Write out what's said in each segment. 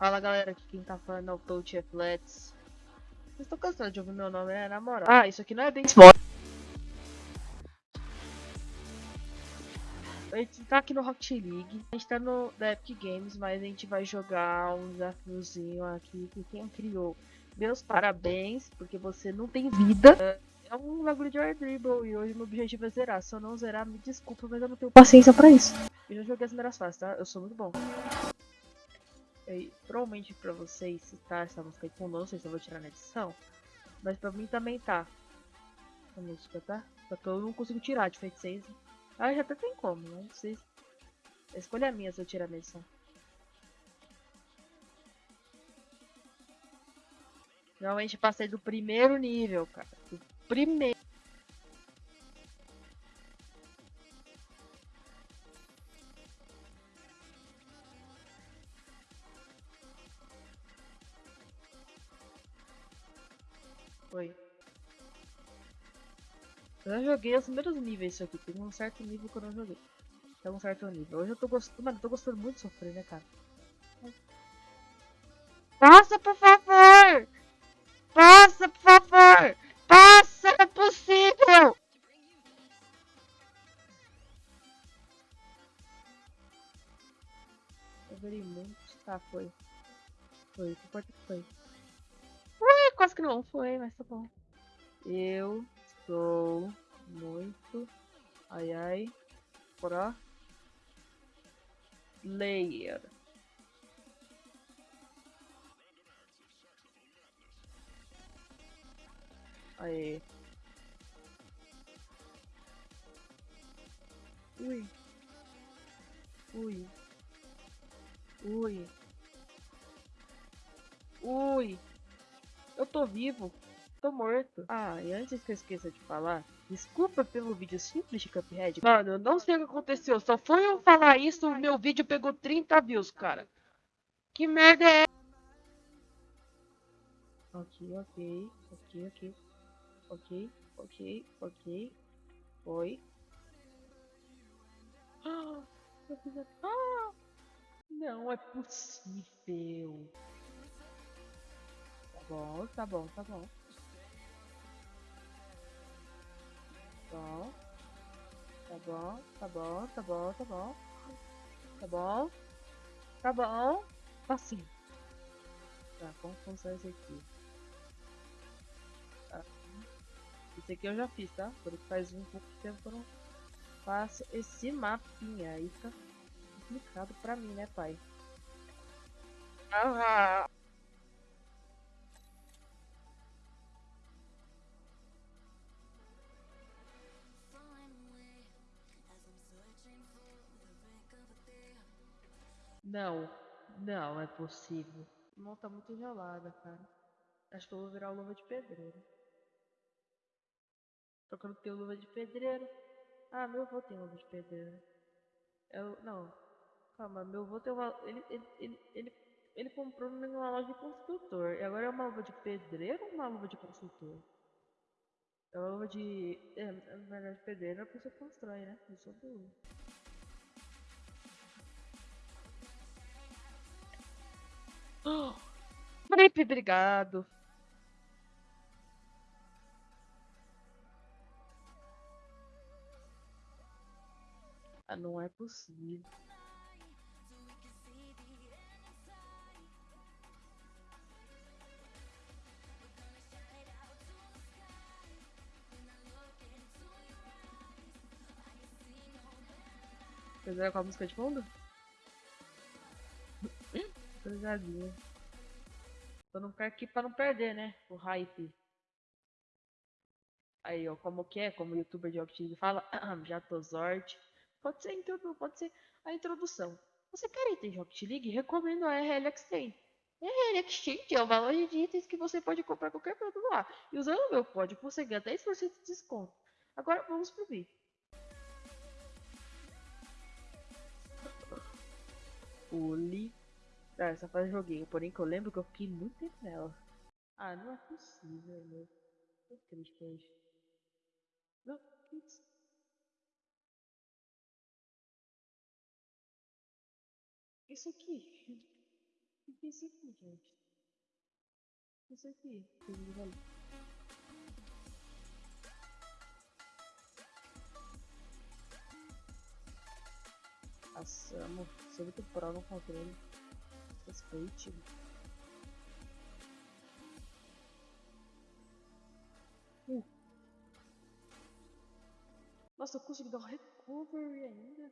Fala galera, aqui quem tá falando é o Touch Flats. Vocês estão cansados de ouvir meu nome, né? Na moral. Ah, isso aqui não é bem Sport. A gente tá aqui no Rocket League. A gente tá no da Epic Games, mas a gente vai jogar um desafiozinho aqui que quem criou. Meus parabéns, porque você não tem vida. É um bagulho de Air Dribble e hoje meu objetivo é zerar. Se eu não zerar, me desculpa, mas eu não tenho paciência pra isso. Eu já joguei as primeiras fases, tá? Eu sou muito bom. E, provavelmente pra vocês, tá essa música aí com não sei se eu vou tirar na edição. Mas pra mim também tá. A música, tá? Só que eu não consigo tirar de feiticeiro. Ah, já até tem como, né? Vocês... A escolha é minha se eu tirar na edição. Realmente passei do primeiro nível, cara. Do primeiro. Foi. Eu já joguei os primeiros níveis isso aqui. Tem um certo nível que eu não joguei. Tem um certo nível. Hoje eu tô gostando. Mano, eu tô gostando muito de sofrer, né, cara? Passa, por favor! Passa, por favor! Passa, é possível! Eu verei muito. Tá, foi. Foi, que importa que foi. Quase que não foi, mas tá bom. Eu sou muito. Ai ai. Pro. Player. Aê. Ui. Ui. Ui. Tô vivo. Tô morto. Ah, e antes que eu esqueça de falar, desculpa pelo vídeo simples de Cuphead. Mano, eu não sei o que aconteceu. Só foi eu falar isso, o meu vídeo pegou 30 views, cara. Que merda é Ok, ok, ok, ok. Ok, ok, ok. Foi. Ah, ah, não é possível. Tá bom, tá bom, tá bom. Bom. Tá bom, tá bom, tá bom, tá bom. Tá bom. Tá bom. Assim. Tá, como funciona isso aqui? Esse aqui eu já fiz, tá? Porque faz um pouco de tempo que eu não faço esse mapinha. Aí fica complicado pra mim, né, pai? Ah! Não, não é possível. Não tá muito gelada, cara. Acho que eu vou virar luva de pedreiro. Só que eu não tenho luva de pedreiro. Ah, meu avô tem luva de pedreiro. Eu, não. Calma, meu avô tem uma. Ele, ele, ele, ele, ele comprou numa loja de construtor. E agora é uma luva de pedreiro ou uma luva de construtor? É uma luva de. É, na verdade, pedreiro é a pessoa que constrói, né? Eu sou do. Oh! Felipe, obrigado. Ah, não é possível. Fizeram com a música de fundo? Coisadinha. Tô não aqui pra não perder, né? O hype. Aí, ó, como que é? Como o youtuber de Octave fala, já tô sorte. Pode ser, pode ser a introdução. Você quer itens de Rocket League? Recomendo a RL Exchange. RL Exchange é uma loja de itens que você pode comprar qualquer produto lá. E usando o meu código você ganha 10% de desconto. Agora vamos pro vídeo. Oli. Ah, essa fase joguei, porém que eu lembro que eu fiquei muito tempo nela. Ah, não é possível, meu. Que triste é isso. Não, que isso? Isso aqui. que é isso aqui, gente? Isso aqui. Nossa, amor, sou muito pro no controle. Respeite. Uh. Nossa, eu consegui dar um recovery ainda.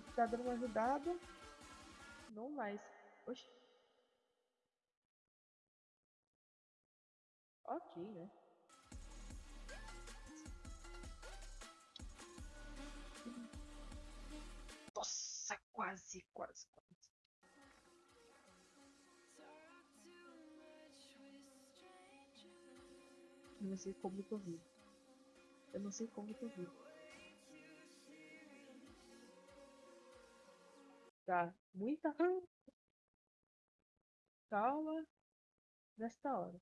Ele tá dando uma ajudada. Não mais. Oxi. Ok, né? Nossa, quase, quase, quase. Eu não sei como eu tô vivo. Eu não sei como eu tô vivo. Tá, muita calma nesta hora.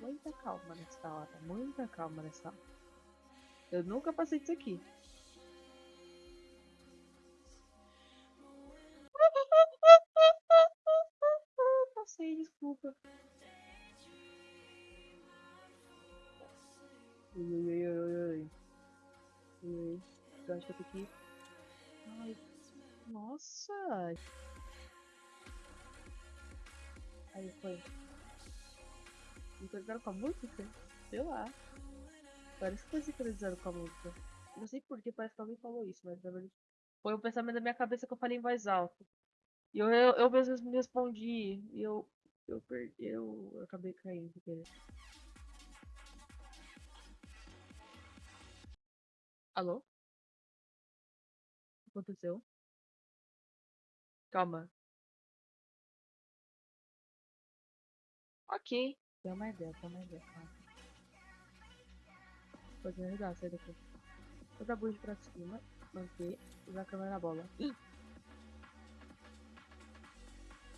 Muita calma nesta hora, muita calma nesta hora. Eu nunca passei disso aqui. Passei, desculpa. Ui, ui, ui, ui, ui. Ui, então acho que eu tenho que. Ai, nossa! Aí foi. Sincronizaram com a música? Sei lá. Parece que foi sincronizado com a música. Não sei porquê, parece que alguém falou isso, mas na verdade foi um pensamento da minha cabeça que eu falei em voz alta. E eu, eu, eu mesmo me respondi. E eu. Eu perdi. Eu, eu acabei caindo. Porque... Alô? O que aconteceu? Calma. Ok. Tem uma ideia, tem uma ideia, calma. Pode me ajudar, sai daqui. Toda a bucha pra cima, manter, usar a câmera na bola.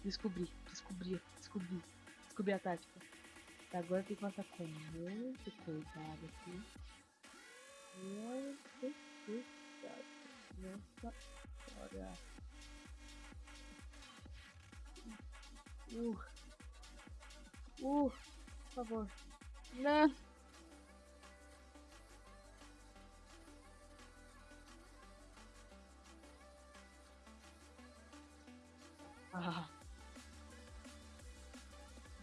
Descobri, descobri, descobri. Descobri a tática. Agora tem que passar com muito cuidado aqui. Muito cuidado. Nossa olha. Uh. Uh, por favor. Não. Ah.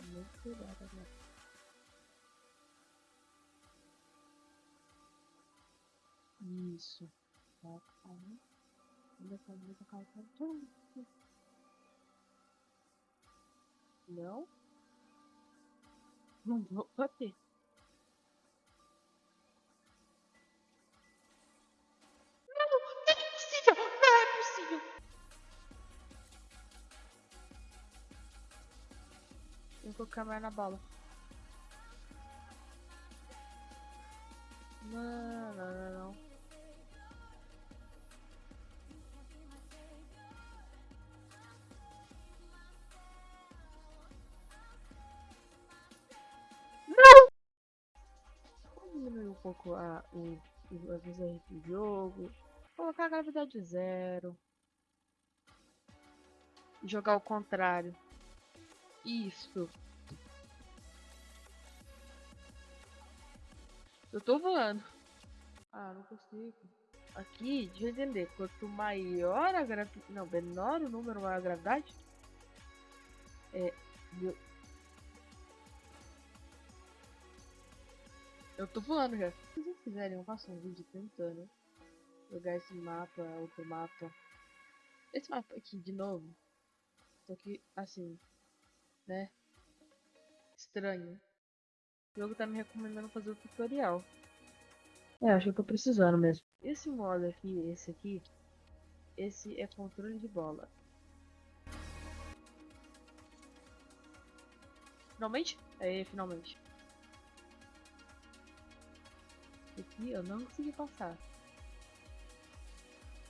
Muito cuidado agora. Isso. Calma. Ainda calma, calma, calma. Não? Não vou bater. Não, é possível! Não é possível! Vou colocar mais na bola. Não, pouco a, o, as visões do jogo, colocar a gravidade zero, jogar ao contrário. Isso. Eu tô voando. Ah, não consigo. Aqui, deixa eu entender. Quanto maior a gravidade. Não, menor o número, maior a gravidade. É. Eu tô voando já. Se vocês quiserem, eu faço um vídeo tentando jogar esse mapa, outro mapa. Esse mapa aqui de novo. Só que, assim, né? Estranho. O jogo tá me recomendando fazer o tutorial. É, acho que eu tô precisando mesmo. Esse modo aqui, esse aqui, esse é controle de bola. Finalmente? É, finalmente. aqui eu não consegui passar.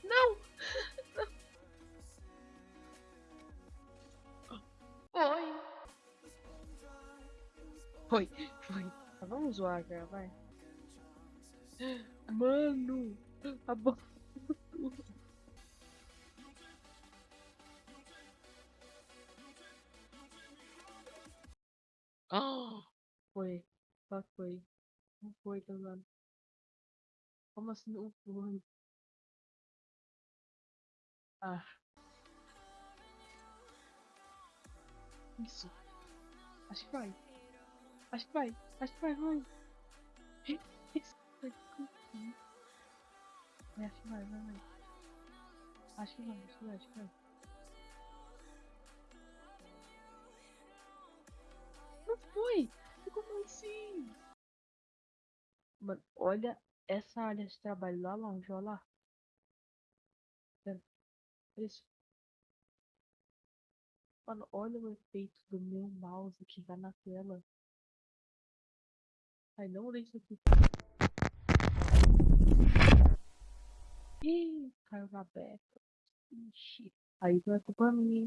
Não! Oi! Foi, foi. Tá, vamos zoar, cara, vai. Mano! A bola. Ah! Foi. Só foi. Não foi, tá Leonardo. Como assim não foi? Ah. Isso. Acho que vai. Acho que vai. Acho que vai, vai. Isso. Vai, acho que vai, vai, vai. Acho que vai, acho que vai, acho que vai. Não foi! Como assim? Mano, olha essa área de trabalho lá longe, olha lá. Olha Isso. Mano, olha o efeito do meu mouse que vai na tela. Ai, não isso aqui. Ih, caiu na beca. Ixi. Aí não é culpa minha.